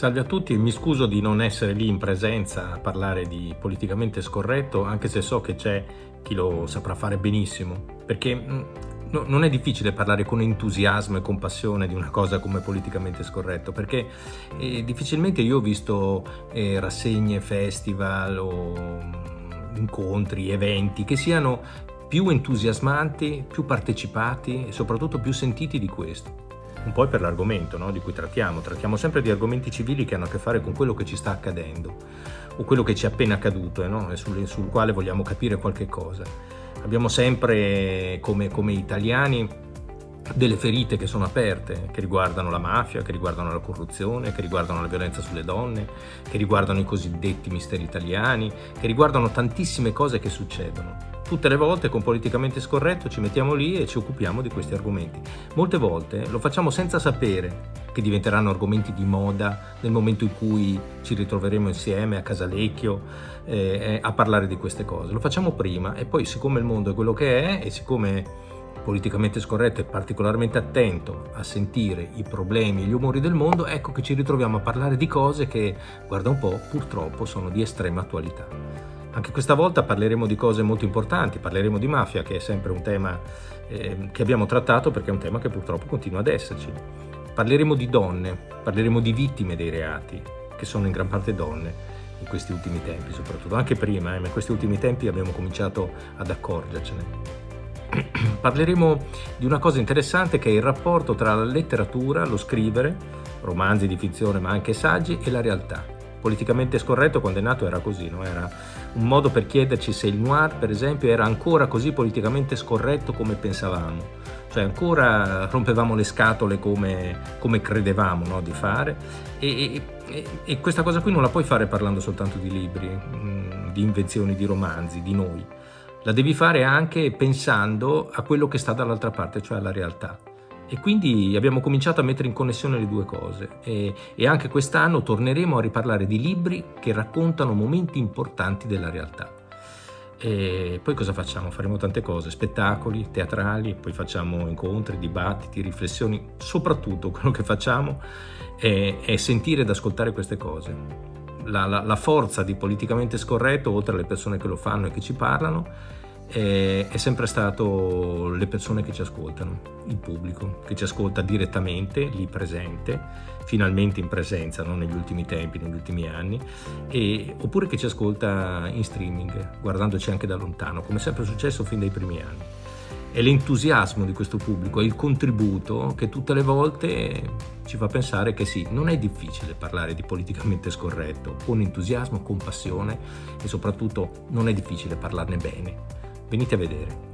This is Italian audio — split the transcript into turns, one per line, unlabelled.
Salve a tutti, mi scuso di non essere lì in presenza a parlare di politicamente scorretto, anche se so che c'è chi lo saprà fare benissimo, perché mm, no, non è difficile parlare con entusiasmo e compassione di una cosa come politicamente scorretto, perché eh, difficilmente io ho visto eh, rassegne, festival o mm, incontri, eventi che siano più entusiasmanti, più partecipati e soprattutto più sentiti di questo un po' per l'argomento no, di cui trattiamo. Trattiamo sempre di argomenti civili che hanno a che fare con quello che ci sta accadendo o quello che ci è appena accaduto eh, no? e sul, sul, quale vogliamo capire qualche cosa. Abbiamo sempre, come, come italiani, delle ferite che sono aperte, che riguardano la mafia, che riguardano la corruzione, che riguardano la violenza sulle donne, che riguardano i cosiddetti misteri italiani, che riguardano tantissime cose che succedono. Tutte le volte con politicamente scorretto ci mettiamo lì e ci occupiamo di questi argomenti. Molte volte lo facciamo senza sapere che diventeranno argomenti di moda nel momento in cui ci ritroveremo insieme a Casalecchio eh, eh a parlare di queste cose. Lo facciamo prima e poi siccome il mondo è quello che è e siccome politicamente scorretto e particolarmente attento a sentire i problemi e gli umori del mondo, ecco che ci ritroviamo a parlare di cose che, guarda un po', purtroppo sono di estrema attualità. Anche questa volta parleremo di cose molto importanti, parleremo di mafia, che è sempre un tema eh, che abbiamo trattato perché è un tema che purtroppo continua ad esserci. Parleremo di donne, parleremo di vittime dei reati, che sono in gran parte donne, in questi ultimi tempi soprattutto, anche prima, eh, ma in questi ultimi tempi abbiamo cominciato ad accorgercene. Parleremo di una cosa interessante che è il rapporto tra la letteratura, lo scrivere, romanzi di fizione ma anche saggi, e la realtà. Politicamente scorretto quando è nato era così, no? era un modo per chiederci se il noir per esempio era ancora così politicamente scorretto come pensavamo, cioè ancora rompevamo le scatole come, come credevamo no? di fare e, e, e, questa cosa qui non la puoi fare parlando soltanto di libri, mm, di invenzioni, di romanzi, di noi la devi fare anche pensando a quello che sta dall'altra parte, cioè alla realtà. E quindi abbiamo cominciato a mettere in connessione le due cose e, e anche quest'anno torneremo a riparlare di libri che raccontano momenti importanti della realtà. E poi cosa facciamo? Faremo tante cose, spettacoli, teatrali, poi facciamo incontri, dibattiti, riflessioni. Soprattutto quello che facciamo è, è sentire ed ascoltare queste cose la, la, la, forza di politicamente scorretto, oltre alle persone che lo fanno e che ci parlano, è, è, sempre stato le persone che ci ascoltano, il pubblico, che ci ascolta direttamente, lì presente, finalmente in presenza, non negli ultimi tempi, negli ultimi anni, e, oppure che ci ascolta in streaming, guardandoci anche da lontano, come sempre è successo fin dai primi anni è l'entusiasmo di questo pubblico, è il contributo che tutte le volte ci fa pensare che sì, non è difficile parlare di politicamente scorretto, con entusiasmo, con passione e soprattutto non è difficile parlarne bene. Venite a vedere.